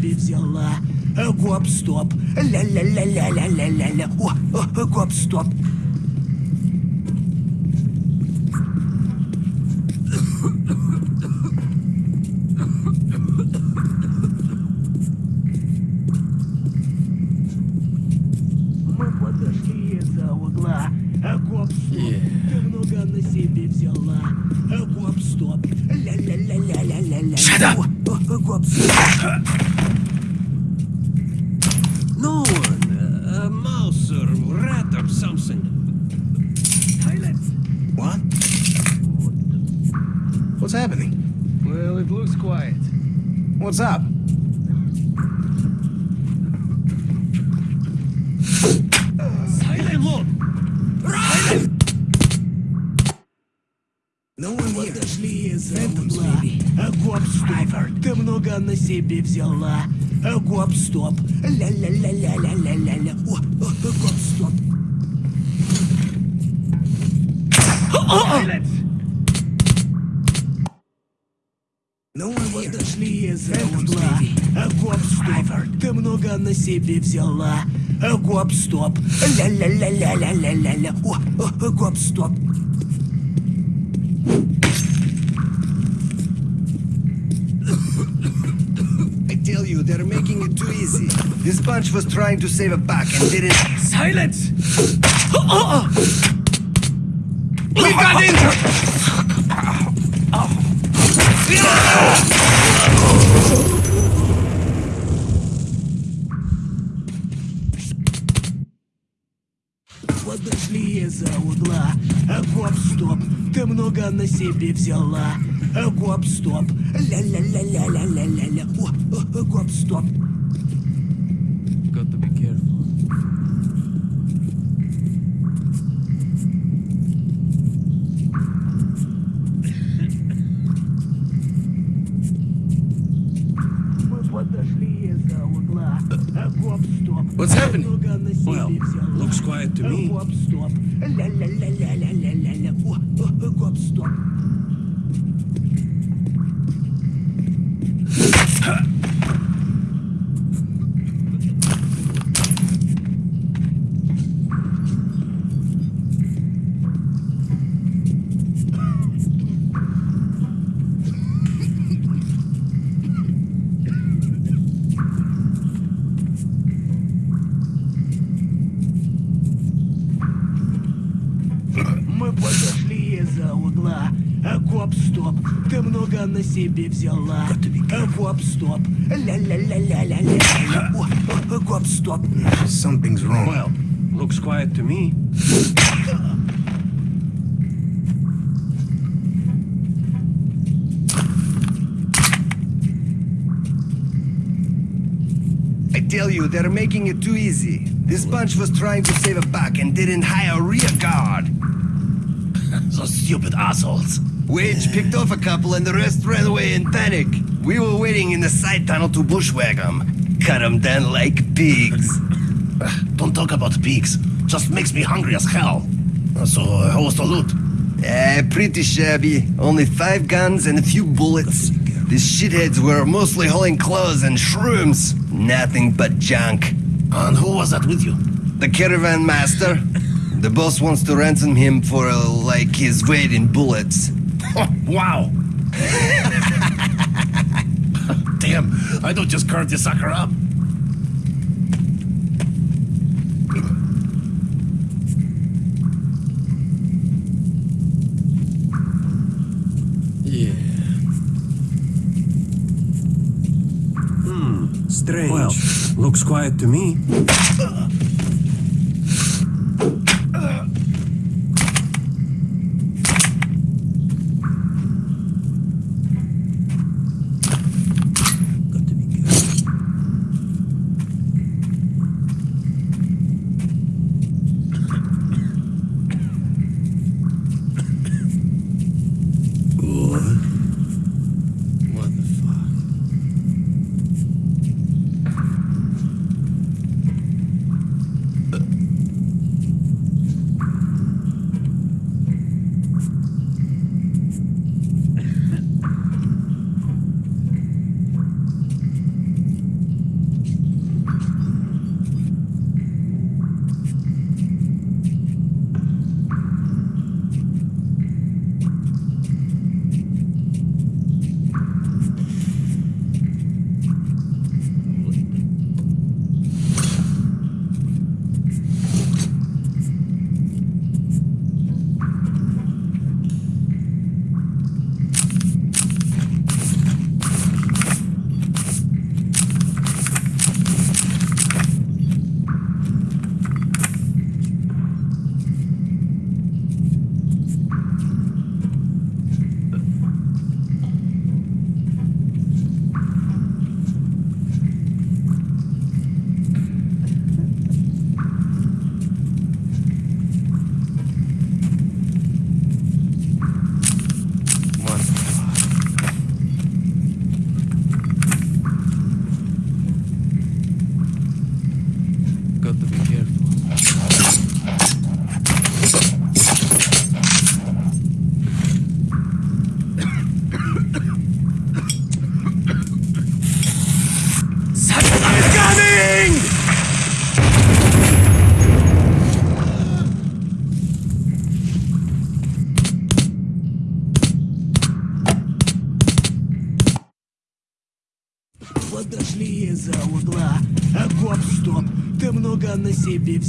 себе взяла. А, Гоп, стоп. Ля-ля-ля-ля-ля-ля-ля-ля. О, о, гоп, стоп. Мы подошли из-за угла. А, Гоп, стоп. Ты много на себе взяла. А, Гоп, стоп. Ля-ля-ля-ля-ля-ля-ля. Shut up. О, о, гоп, стоп. No one. A, a mouse or rat or something. Silence. What? What's happening? Well, it looks quiet. What's up? Silence. No one. Подошли из-за Phantoms, угла. maybe. А, Гоп, стоп. Ты много на себе взяла. А, Гоп, стоп. Ля-ля-ля-ля-ля-ля-ля-ля. О, о, Подошли из-за Phantoms, угла. maybe. А, Гоп, стоп. Ты много на себе взяла. А, Гоп, стоп. Ля-ля-ля-ля-ля-ля-ля-ля. О, о, о, гоп, стоп. I tell you, they're making it too easy. This bunch was trying to save a buck and didn't. Silence. We got injured! Подошли из-за угла. А, Гоп, стоп. Ты много на себе взяла. А, Гоп, стоп. Ля-ля-ля-ля-ля-ля-ля-ля. О, гоп, стоп. Got to be careful. Well, looks quiet to me. взяла. А, Гоп, стоп. Ля-ля-ля-ля-ля-ля-ля. О, о, о, гоп, стоп. Something's wrong. Well, looks quiet to me. I tell you, they're making it too easy. This bunch was trying to save a buck and didn't hire a rear guard. Those stupid assholes. Wage picked off a couple and the rest ran away in panic. We were waiting in the side tunnel to bushwhack them. Cut them down like pigs. Don't talk about pigs. Just makes me hungry as hell. So, uh, how was the loot? Eh, pretty shabby. Only five guns and a few bullets. These shitheads were mostly hauling clothes and shrooms. Nothing but junk. And who was that with you? The caravan master. The boss wants to ransom him for, uh, like, his weight in bullets. wow. Damn, I don't just carve this sucker up. Yeah. Hmm. Strange. Well, looks quiet to me.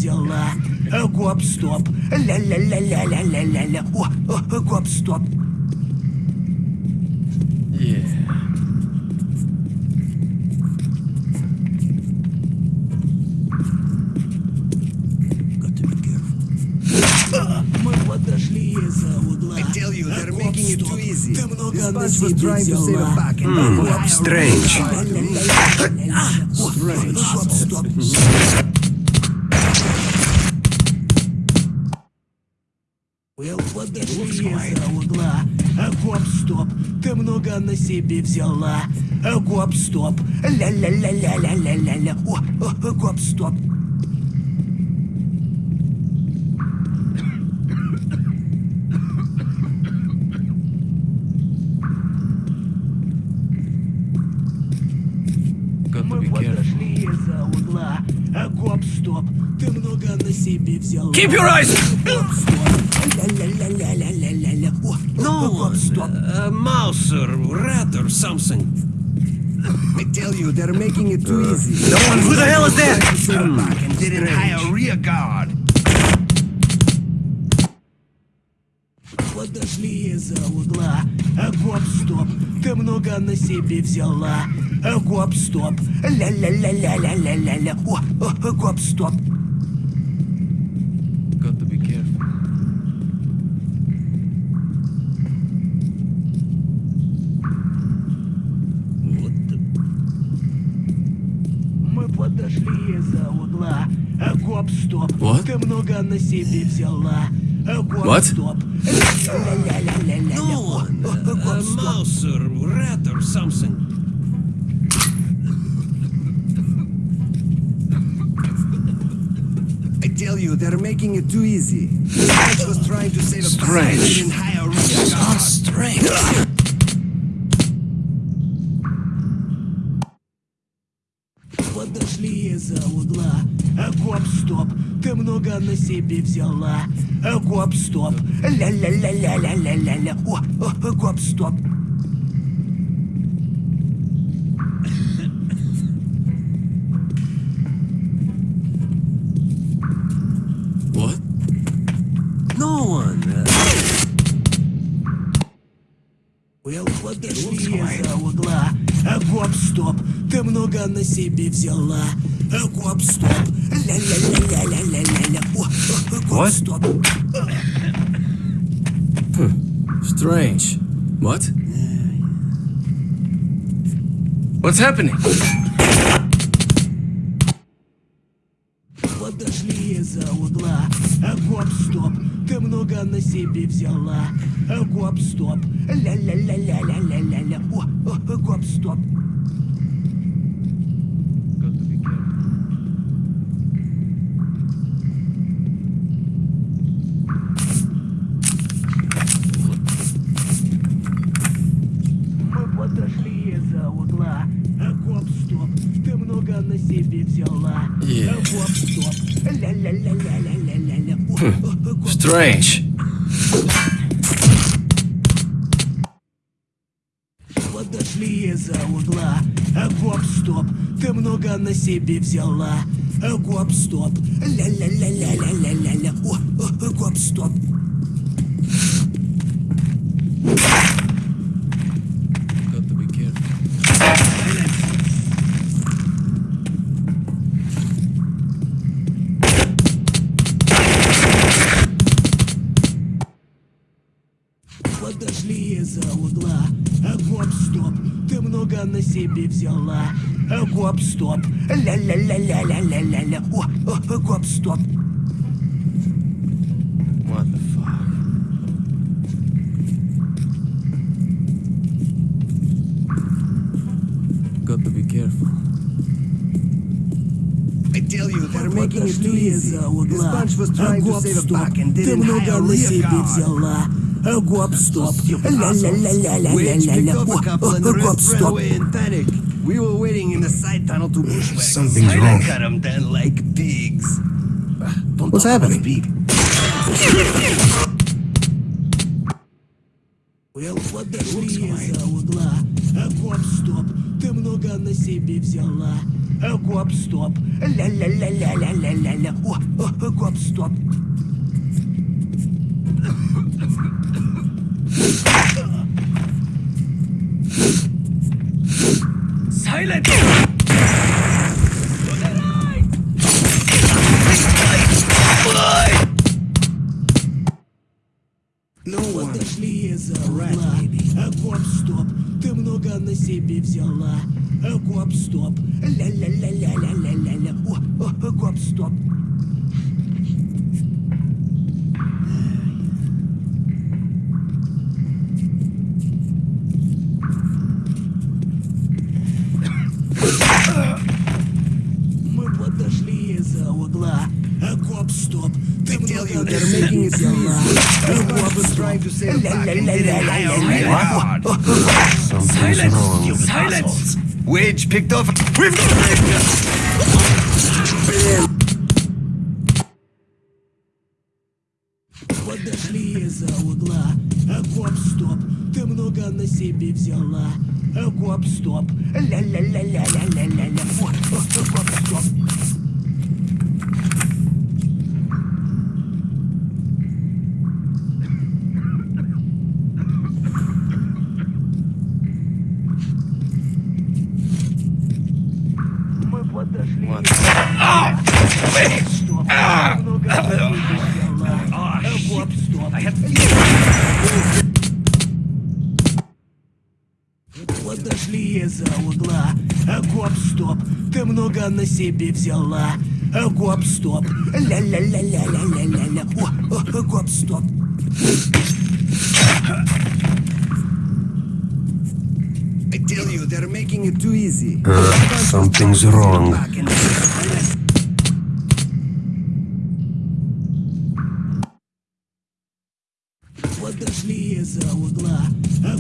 взяла. А, Гоп-стоп, ля-ля-ля-ля-ля-ля-ля-ля. О, о, гоп-стоп. Yeah. Мы подошли из-за угла. I tell you, they're making it too easy. Ты много на себе взяла. Strange. Подошли из-за угла. А, Гоп-стоп, ты много на себе взяла. А, Гоп-стоп, ля-ля-ля-ля-ля-ля-ля-ля. О, о, гоп-стоп. А, Гоп-стоп. Keep your eyes- No, гоп-стоп. a mouse or rat or something. I tell you, they're making it too easy. No one, who the hell is that? And didn't hire rear guard. Подошли из-за угла. А, Гоп-стоп, ты много на себе взяла. А, Гоп-стоп, ля-ля-ля-ля-ля-ля-ля-ля. О, о, Гоп-стоп, What? ты много на себе взяла. А, Гоп-стоп. Ля-ля-ля-ля-ля-ля. No О, one, о, a гоп-стоп. mouse or rat or something. I tell you, they're making it too easy. This bunch was trying to save a buck and Strange. didn't hire rear guard. Strange. Подошли из-за угла. Гоп-стоп, ты много на себе взяла. Гоп-стоп. Ля-ля-ля-ля-ля-ля-ля-ля. О, о, гоп-стоп. Угла. А, Гоп-стоп, ты много на себе взяла. Гоп-стоп. О, о, гоп-стоп. strange. What? What's happening? Подошли из-за угла. А, Гоп-стоп, ты много на себе взяла. А, Гоп-стоп. Ля-ля-ля-ля-ля-ля-ля-ля. О, гоп-стоп. Got to be careful. Мы подошли из-за угла. А, Гоп-стоп, ты много на себе Strange. Подошли из-за угла. Гоп-стоп, ты много на себе взяла. Гоп-стоп. О, гоп-стоп. себе взяла. А, Гоп-стоп. Ля-ля-ля-ля-ля-ля-ля-ля. О, о, о, гоп-стоп. What the fuck? Got to be careful. I tell you, they're making it too Подошли easy. из-за This угла. bunch was А, trying to save a Гоп-стоп, buck and ты didn't много hire на rear себе guard. взяла. А, Гоп-стоп. Witch picked Ля-ля-ля-ля-ля-ля-ля. up О, a couple о, and о, the rest ran гоп-стоп. away in panic. We were waiting in the side tunnel to bushwhack. Something's I wrong. cut them down like pigs. Don't What's talk about happening? Pete. Эл, подошли из-за угла. А, Гоп-стоп, ты много на себе взяла. А, Гоп-стоп, ля-ля-ля-ля-ля-ля-ля-ля. О, О, о, гоп-стоп. Silence! Ну, угла. А, Гоп-стоп, ты много на себе взяла. А, Гоп-стоп, ля-ля-ля-ля-ля-ля-ля-ля. О, о, гоп-стоп. tell you, много на they're making себе it взяла. А, Everyone was trying to say a fuck and didn't hire really hard. Silence! Silence! Wage picked off. We've got Подошли из-за угла. А, Гоп-стоп, ты много на себе взяла. А, Гоп-стоп, ля-ля-ля-ля-ля-ля-ля-ля. О, о, о, На себе взяла. Гоп-стоп, ля-ля-ля-ля-ля-ля-ля-ля. О, Гоп-стоп. I tell you, they're making it too easy. Something's wrong. Подошли из-за угла.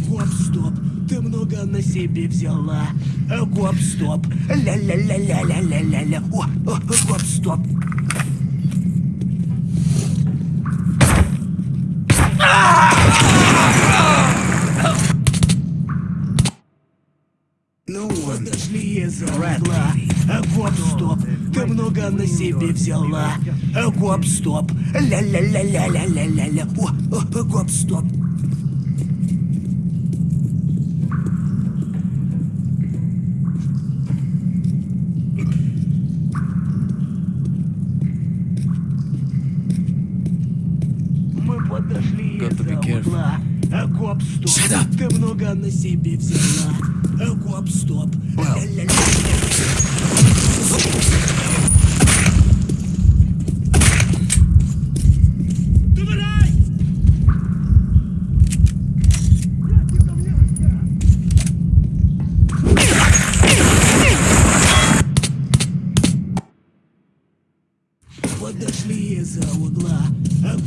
Гоп-стоп, ты много на себе взяла. Гоп-стоп, ля-ля-ля-ля-ля-ля-ля-ля. О, о, о, Гоп-стоп. No one. Подошли из-за угла. А, Гоп-стоп, ты много на себе взяла. Гоп-стоп, ля-ля-ля-ля-ля-ля-ля-ля. О, о, Гоп-стоп. Мы подошли Got to be из-за careful. угла. А, Гоп-стоп, Shut up. ты много на себе взяла. Гоп-стоп. Подошли из-за угла.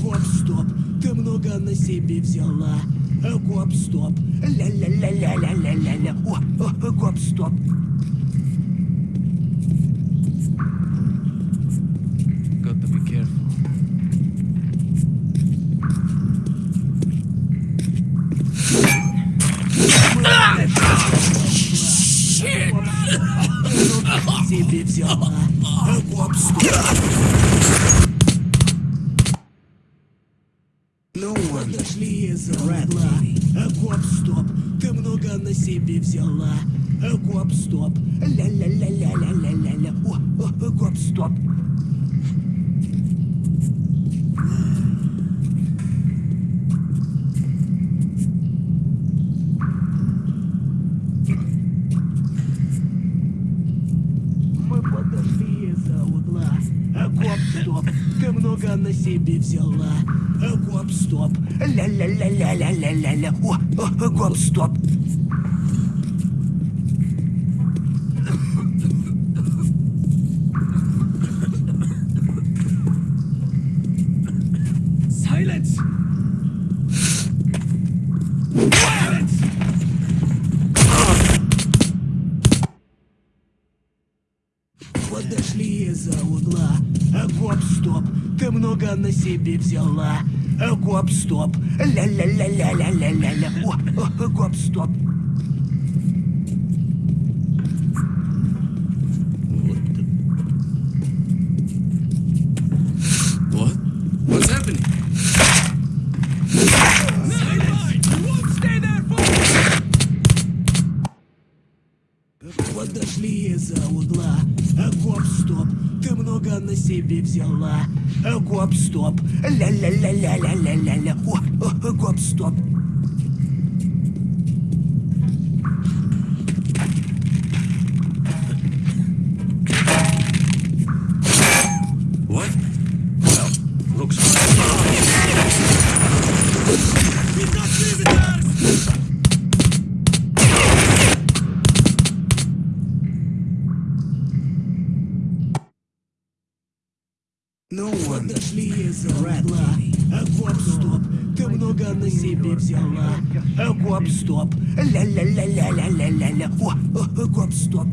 Гоп-стоп, ты много на себе взяла. А, Гоп-стоп, ля-ля-ля-ля-ля-ля-ля-ля. О, о, о, Гоп-стоп. Got to be careful. себе взяла. А, Гоп-стоп. No one. Подошли из-за угла. Себе взяла. Гоп-стоп, ля-ля-ля-ля-ля-ля-ля-ля. Гоп-стоп. Мы подошли из-за угла. Гоп-стоп, ты много на себе взяла. А, Гоп-стоп, ля-ля-ля-ля-ля-ля-ля-ля. О, о, о, Гоп-стоп. Себе взяла. Э, Гоп-стоп. О, гоп-стоп. Гоп-стоп. Ля-ля-ля-ля-ля-ля-ля-ля. Гоп-стоп. Угла. Э, Гоп-стоп. Ты много на себе взяла. Э, Гоп-стоп. Ля-ля-ля-ля-ля-ля-ля-ля. О, гоп-стоп.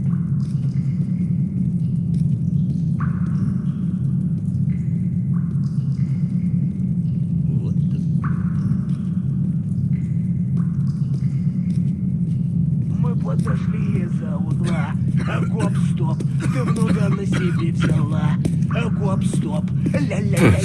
Мы подошли из-за угла. Э, Гоп-стоп. Ты много на себе взяла. Э, Гоп-стоп. Ля-ля-ля-ля-ля-ля.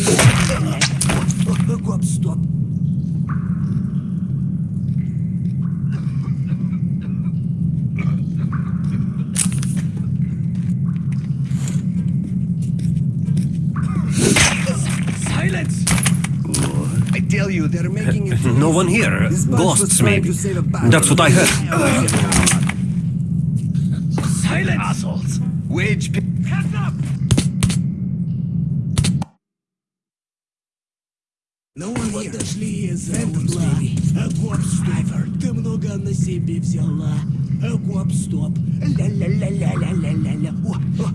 I tell you, they're making it. No one here. This bunch was Ghosts, trying maybe. to save a buck. That's what I heard. Silence! Assholes! Wage pay. Hands up! Ну, подошли из-за угла. Э, Гоп-стоп. Ты много на себе взяла. Э, Гоп-стоп. Ля-ля-ля-ля-ля-ля-ля-ля. О, о,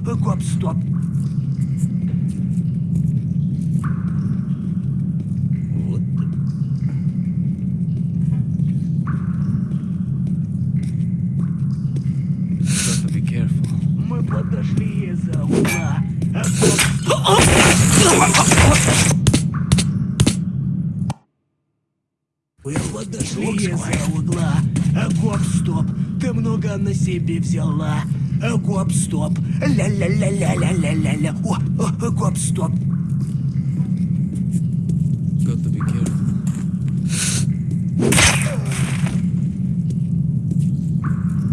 Мы подошли из-за угла. Э, Гоп-стоп. Ты много на себе взяла. Э, Гоп-стоп. Ля-ля-ля-ля-ля-ля-ля-ля. О, be careful.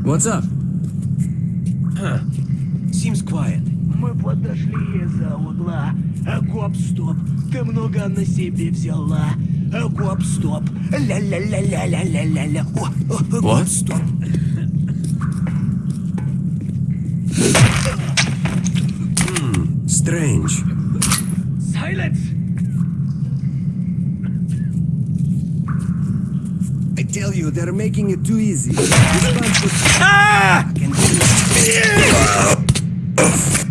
What's up? Seems quiet. Мы подошли из-за угла. Э, Гоп-стоп. Ты много на себе взяла. Э, Гоп-стоп. Ля-ля-ля-ля-ля-ля-ля-ля. Гоп-стоп. Strange. Silence! I tell you, they're making it too easy. This bunch was. Ah!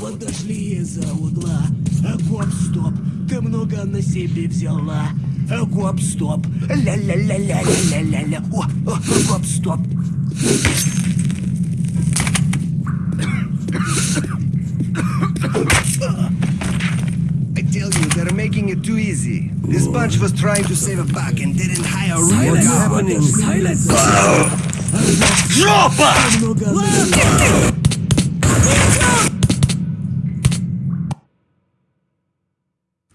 Подошли из-за угла. Э, Гоп-стоп. Ты много на себе взяла. Э, Гоп-стоп. Ля-ля-ля-ля-ля-ля-ля-ля. О, о, о, гоп-стоп. I tell you, they're making it too easy. This bunch was trying to save a buck and didn't hire real What's guys. happening? Silence!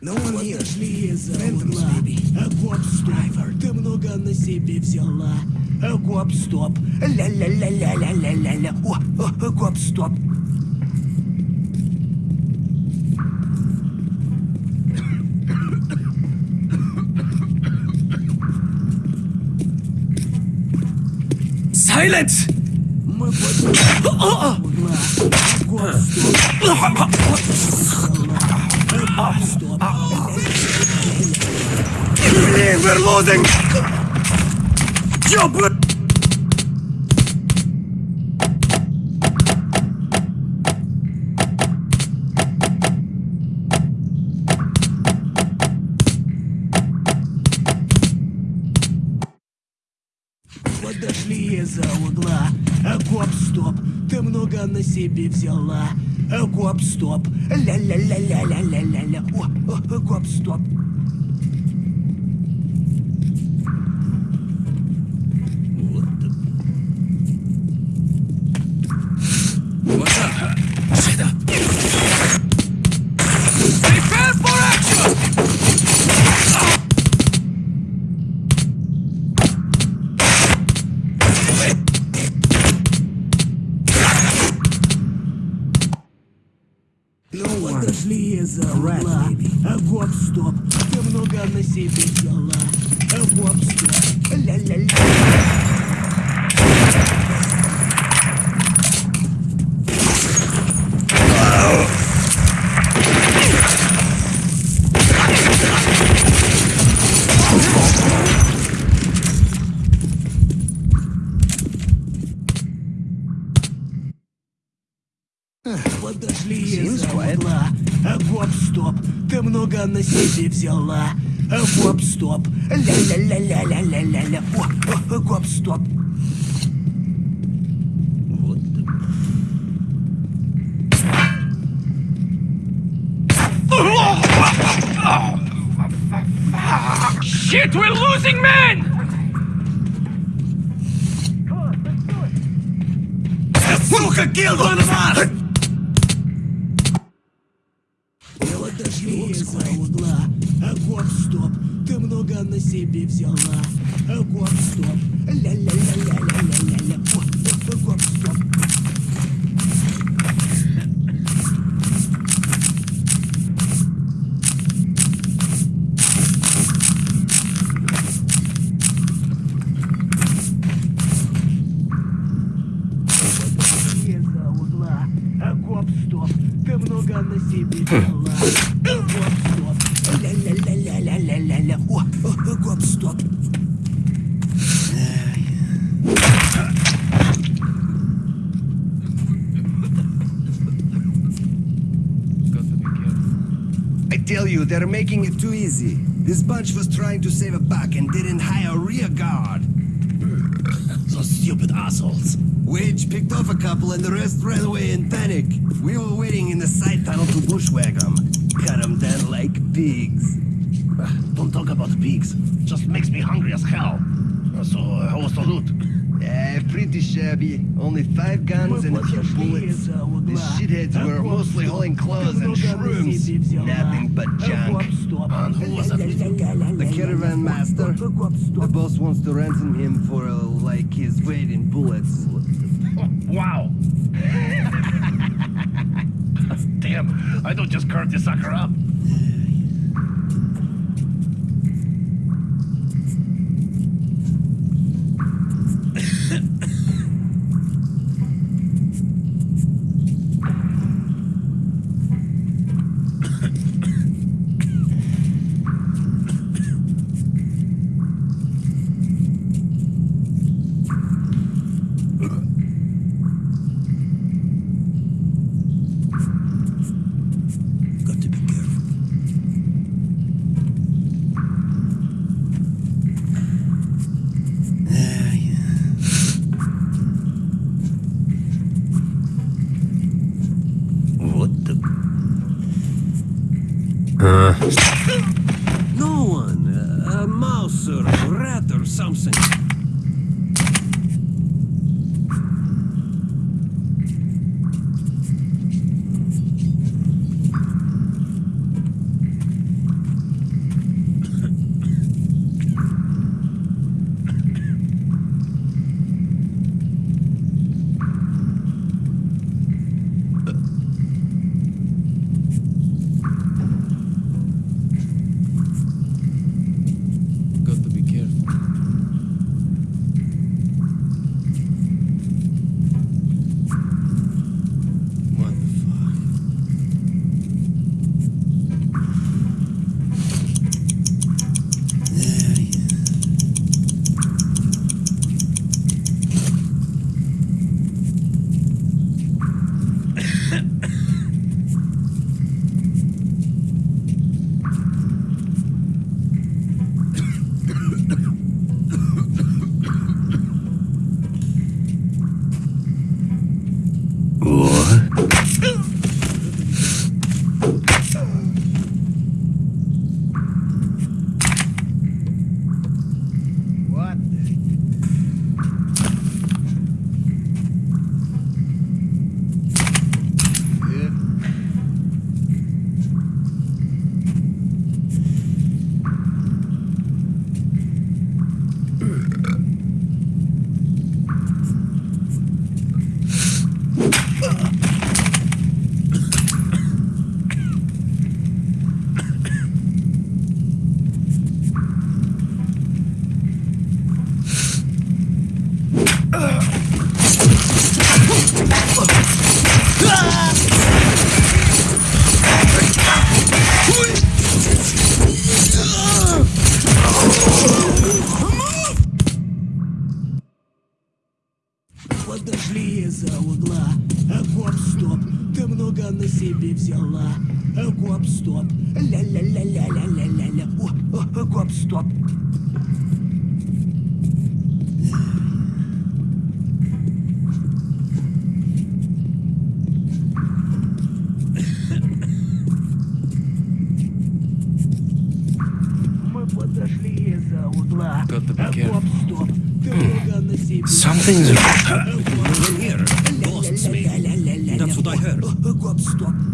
No one here. Подошли. Э, Гоп-стоп. Ты много на себе взяла. Э, Гоп-стоп. Ля-ля-ля-ля-ля-ля-ля-ля. О, о, о, Silence! We're losing! Job себе взяла. А, Гоп, стоп, Сука, kill one of us! Подошли из-за угла. А, Гоп, стоп, ты много на себе взяла. А, Гоп, стоп, ля-ля-ля-ля-ля-ля-ля-ля. Making it too easy. This bunch was trying to save a buck and didn't hire a rear guard. Those stupid assholes. Wage picked off a couple and the rest ran away in panic. We were waiting in the side tunnel to bushwhack them. Cut them down like pigs. Don't talk about pigs. Just makes me hungry as hell. So, uh, how was the loot? Uh, yeah, pretty shabby. Uh, only five guns and a few bullets. The shitheads were mostly hauling clothes and shrooms. Nothing but junk. And who was that with you? The caravan master. The boss wants to ransom him for, uh, like, his weight in bullets. Wow. Damn, I don't just carve this sucker up. No one. A, mouse or a rat or something. Э, Гоп, стоп. Ты много на себе. Something's wrong. Don't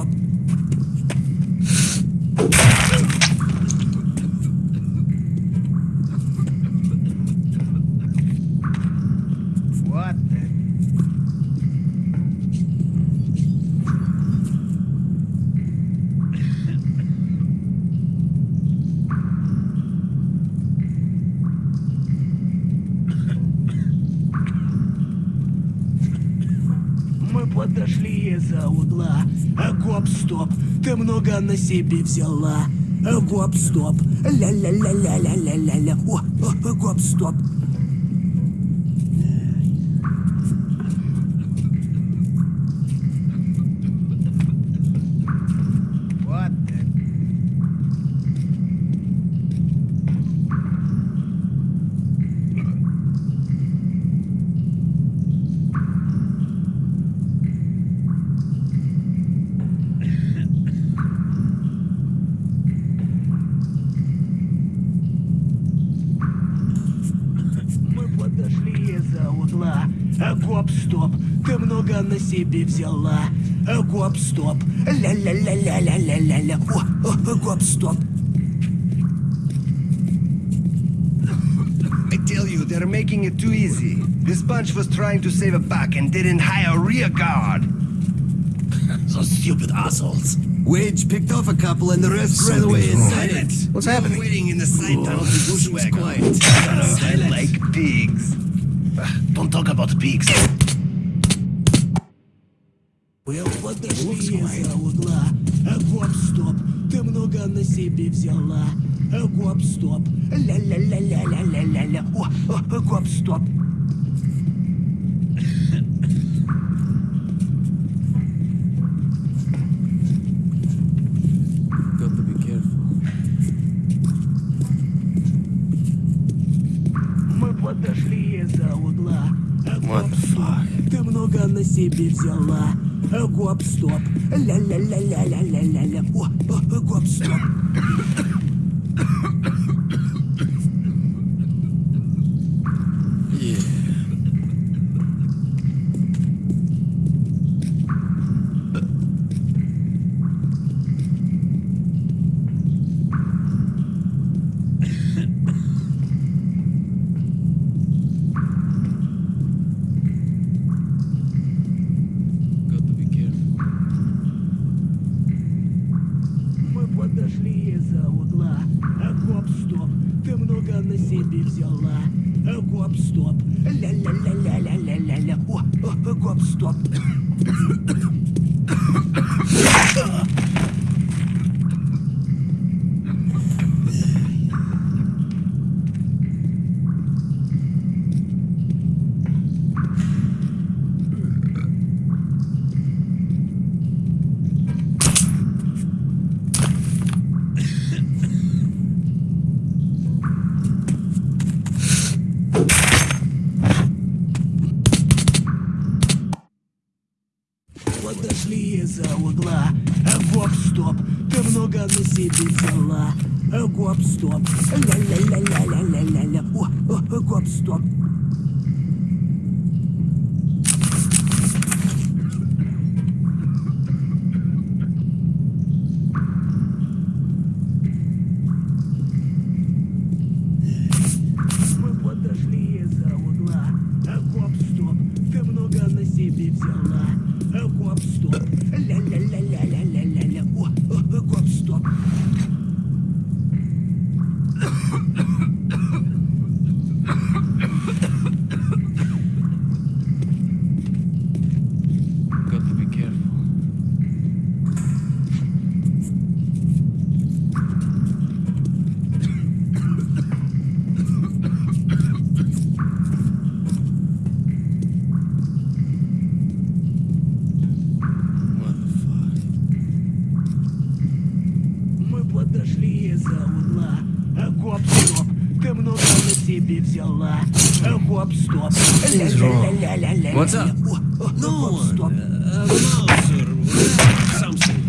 up. На себе взяла. А, Гоп, стоп. Ля-ля-ля-ля-ля-ля-ля-ля. О, о, Мы подошли из-за угла. А, Гоп, стоп. Ты много на себе взяла. А, Гоп, стоп. Ля-ля-ля-ля-ля-ля-ля-ля. О, о, гоп, стоп. I tell you, they're making it too easy. This bunch was trying to save a buck and didn't hire a rear guard. Those stupid assholes. Wage picked off a couple and the rest ran away inside it. What's happening? Waiting in the side tunnel to bushwhack quiet. I like pigs. Don't talk about pigs. Мы подошли из-за угла. А, Гоп, стоп. Ты много на себе взяла. А, Гоп, стоп. Ля-ля-ля-ля-ля-ля-ля-ля. О, о, гоп, стоп. Got to be careful. Мы подошли из-за угла. А, What Гоп, the стоп. fuck? Ты много на себе взяла. А, Гоп, стоп. Ля-ля-ля-ля-ля-ля-ля-ля. О, о, гоп, стоп. Yeah. Got to be careful. Мы подошли из-за угла. А, Гоп, стоп. Ты много на себе взяла. А, Гоп, стоп. Ля-ля-ля-ля-ля-ля-ля-ля. О, о, гоп, стоп. Подошли из-за угла. Гоп, стоп. Ты много на себе взяла. Гоп, стоп. Ля-ля-ля-ля-ля-ля-ля-ля. О, о, гоп, стоп. себе взяла. Э, Гоп, стоп. Something's wrong. Ля-ля-ля-ля-ля-ля. What's up? О, о, No гоп, one. стоп. Uh, Mauser, rat, something.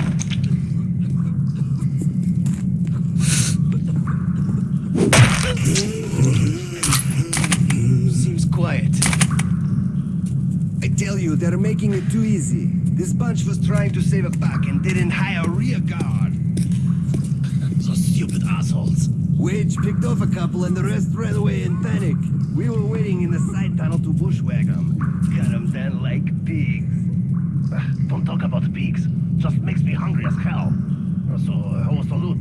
Seems quiet. I tell you, they're making it too easy. This bunch was trying to save a buck and didn't hire a rear guard. Wage picked off a couple and the rest ran away in panic. We were waiting in the side tunnel to bushwhack them. Cut them down like pigs. Don't talk about pigs. Just makes me hungry as hell. So, uh, how was the loot?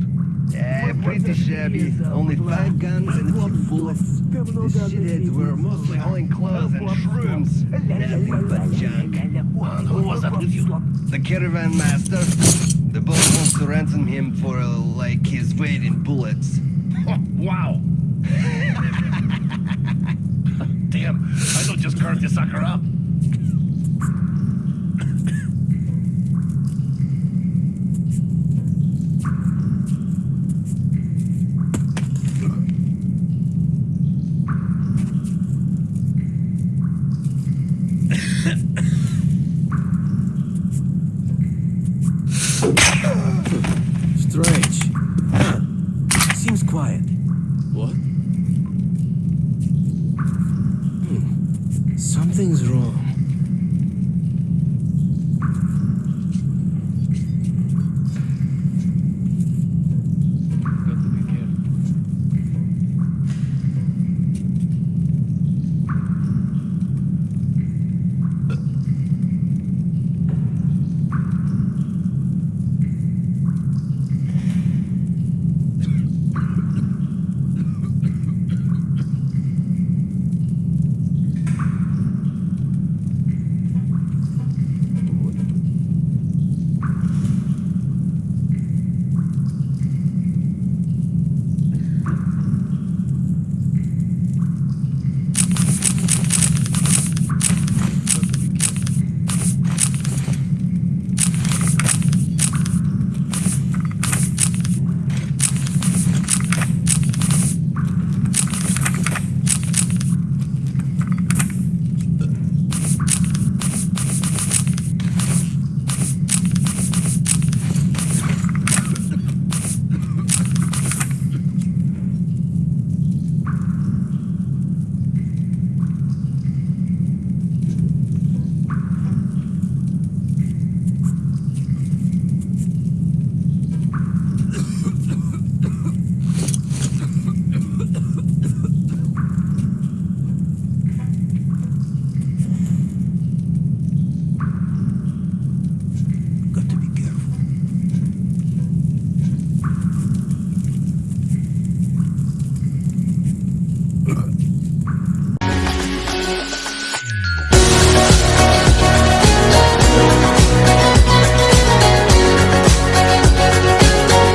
Yeah, pretty shabby. Only five guns and a few bullets. The shitheads were mostly hauling clothes and shrooms. Nothing but junk. And who was that with you? The caravan master. The boss wants to ransom him for, uh, like, his weight in bullets. wow. Damn, I don't just carve this sucker up.